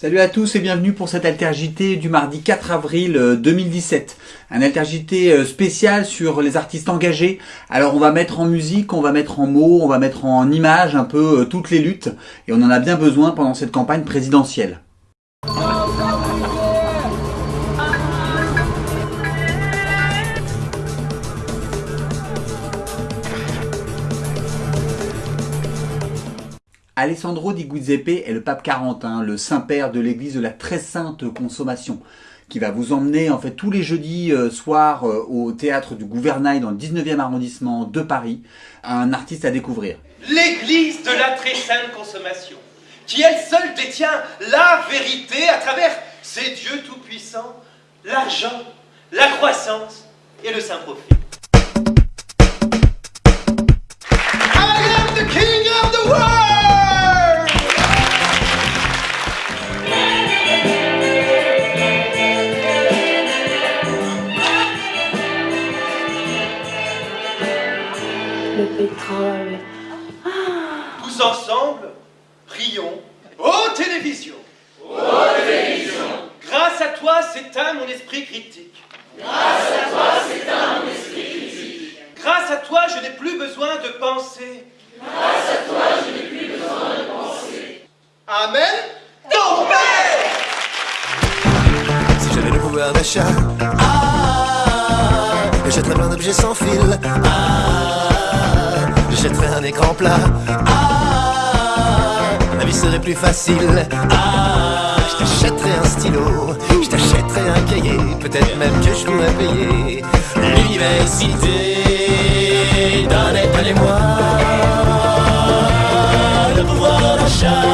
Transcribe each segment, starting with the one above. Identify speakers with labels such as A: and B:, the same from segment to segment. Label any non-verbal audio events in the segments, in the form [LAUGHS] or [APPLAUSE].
A: Salut à tous et bienvenue pour cette altergité du mardi 4 avril 2017. Euh, Un altergité euh, spécial sur les artistes engagés. Alors on va mettre en musique, on va mettre en mots, on va mettre en images un peu euh, toutes les luttes et on en a bien besoin pendant cette campagne présidentielle. Alessandro di Giuseppe est le pape 40, hein, le saint-père de l'église de la très sainte consommation, qui va vous emmener en fait tous les jeudis euh, soirs euh, au théâtre du Gouvernail dans le 19e arrondissement de Paris, un artiste à découvrir.
B: L'église de la très sainte consommation, qui elle seule détient la vérité à travers ses dieux tout-puissants, l'argent, la croissance et le saint profit.
C: Le pétrole.
B: Tous ensemble, rions. Ô télévision Ô télévision Grâce à toi s'éteint mon esprit critique. Grâce à toi s'éteint mon esprit critique. Grâce à toi je n'ai plus besoin de penser. Grâce à toi je n'ai plus besoin de penser. Amen Ton Père
D: Si j'avais le pouvoir d'achat, ah, j'achèterais plein d'objets sans fil, ah, un écran plat, ah, la vie serait plus facile, ah, je t'achèterais un stylo, je t'achèterais un cahier, peut-être même que je pourrais payer l'université. Donnez-moi le pouvoir d'achat.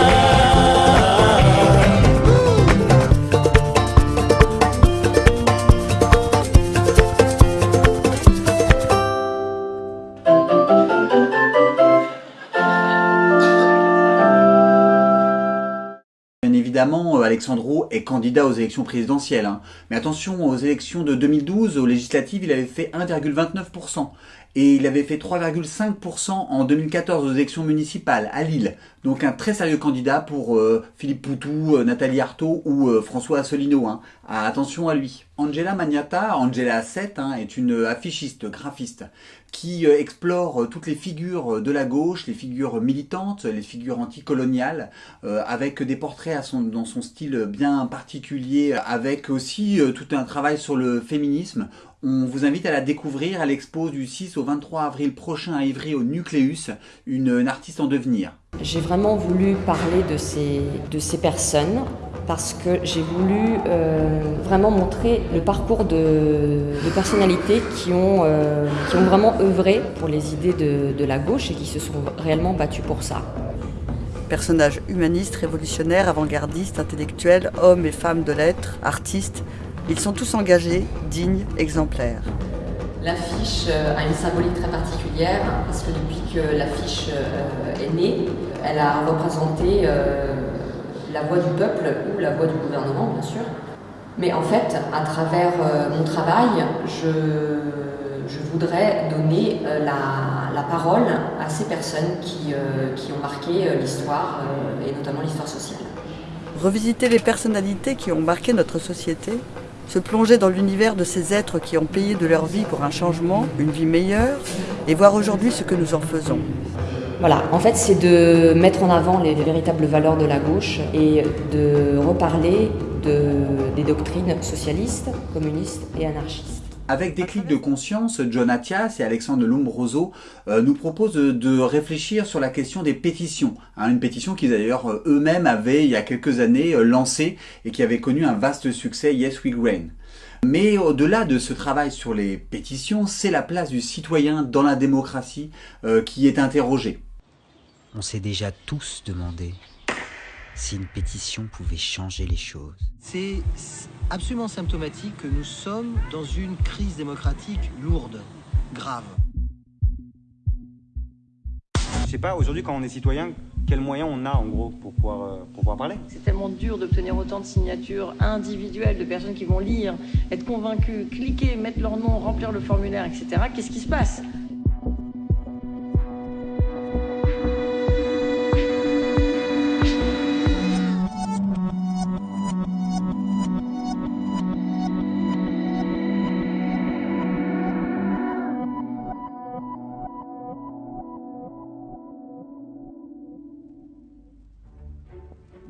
A: Évidemment, euh, Alexandro est candidat aux élections présidentielles. hein. Mais attention, aux élections de 2012, aux législatives, il avait fait 1,29%. Et il avait fait 3,5% en 2014 aux élections municipales à Lille. Donc un très sérieux candidat pour euh, Philippe Poutou, euh, Nathalie Arthaud ou euh, François Asselineau. Hein. Ah, attention à lui. Angela Magnata, Angela 7, hein, est une affichiste, graphiste, qui explore toutes les figures de la gauche, les figures militantes, les figures anticoloniales, avec des portraits dans son style bien particulier, avec aussi tout un travail sur le féminisme. On vous invite à la découvrir à l'expo du 6 au 23 avril prochain à Ivry au Nucléus, une, une artiste en devenir.
C: J'ai vraiment voulu parler de ces, de ces personnes parce que j'ai voulu euh, vraiment montrer le parcours de, de personnalités qui ont, euh, qui ont vraiment œuvré pour les idées de, de la gauche et qui se sont réellement battues pour ça.
E: Personnages humanistes, révolutionnaires, avant-gardistes, intellectuels, hommes et femmes de lettres, artistes, ils sont tous engagés, dignes, exemplaires.
C: L'affiche euh, a une symbolique très particulière parce que depuis que l'affiche euh, est née, elle a représenté euh, la voix du peuple ou la voix du gouvernement, bien sûr. Mais en fait, à travers mon travail, je, je voudrais donner la, la parole à ces personnes qui, qui ont marqué l'histoire et notamment l'histoire sociale.
E: Revisiter les personnalités qui ont marqué notre société, se plonger dans l'univers de ces êtres qui ont payé de leur vie pour un changement, une vie meilleure, et voir aujourd'hui ce que nous en faisons.
C: Voilà, en fait, c'est de mettre en avant les, les véritables valeurs de la gauche et de reparler de, des doctrines socialistes, communistes et anarchistes.
A: Avec des clics de conscience, John Attias et Alexandre Lombroso euh, nous proposent de, de réfléchir sur la question des pétitions. Hein, une pétition qu'ils d'ailleurs euh, eux-mêmes avaient il y a quelques années euh, lancée et qui avait connu un vaste succès, Yes We Grain. Mais au-delà de ce travail sur les pétitions, c'est la place du citoyen dans la démocratie euh, qui est interrogée.
F: On s'est déjà tous demandé si une pétition pouvait changer les choses.
G: C'est absolument symptomatique que nous sommes dans une crise démocratique lourde, grave.
H: Je sais pas, aujourd'hui, quand on est citoyen, quels moyens on a en gros pour pouvoir, euh, pour pouvoir parler?
I: C'est tellement dur d'obtenir autant de signatures individuelles de personnes qui vont lire, être convaincues, cliquer, mettre leur nom, remplir le formulaire, etc. Qu'est-ce qui se passe?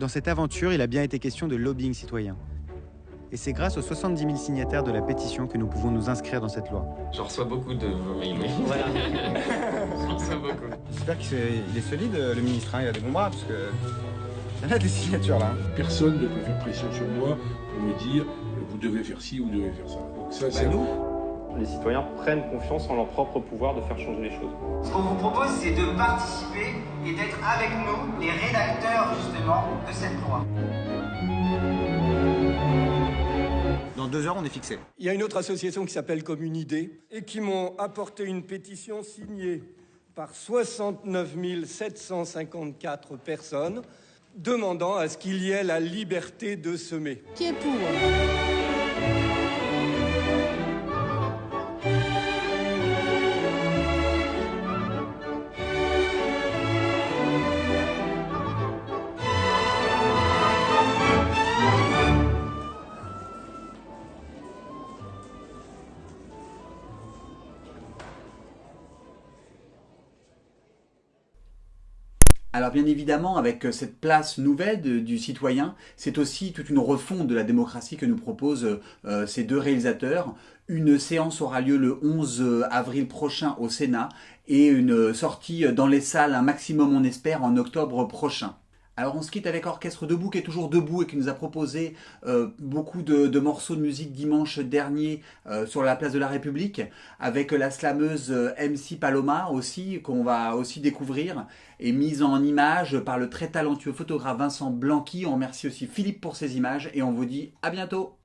H: Dans cette aventure, il a bien été question de lobbying citoyen. Et c'est grâce aux 70 000 signataires de la pétition que nous pouvons nous inscrire dans cette loi.
J: J'en reçois beaucoup de vos mails.
H: Voilà. [LAUGHS]
J: J'en reçois beaucoup.
H: J'espère qu'il est, solide, le ministre. hein, Il a des bons bras, parce que... [LAUGHS] Il y en a des signatures, là. hein.
K: Personne ne peut faire pression sur moi pour me dire vous devez faire ci, vous devez faire ça. Donc ça, c'est
L: Les citoyens prennent confiance en leur propre pouvoir de faire changer les choses.
M: Ce qu'on vous propose, c'est de participer et d'être avec nous, les rédacteurs justement de cette loi.
H: Dans deux heures, on est fixé.
N: Il y a une autre association qui s'appelle Commune Idée et qui m'ont apporté une pétition signée par 69 754 personnes demandant à ce qu'il y ait la liberté de semer.
O: Qui est pour?
A: Alors bien évidemment, avec cette place nouvelle du citoyen, c'est aussi toute une refonte de la démocratie que nous proposent euh, ces deux réalisateurs. Une séance aura lieu le 11 avril prochain au Sénat et une sortie dans les salles, un maximum on espère, en octobre prochain. Alors on se quitte avec Orchestre Debout qui est toujours debout et qui nous a proposé euh, beaucoup de, morceaux de musique dimanche dernier euh, sur la place de la République avec la slameuse euh, MC Paloma aussi qu'on va aussi découvrir et mise en image par le très talentueux photographe Vincent Blanqui. On remercie aussi Philippe pour ces images et on vous dit à bientôt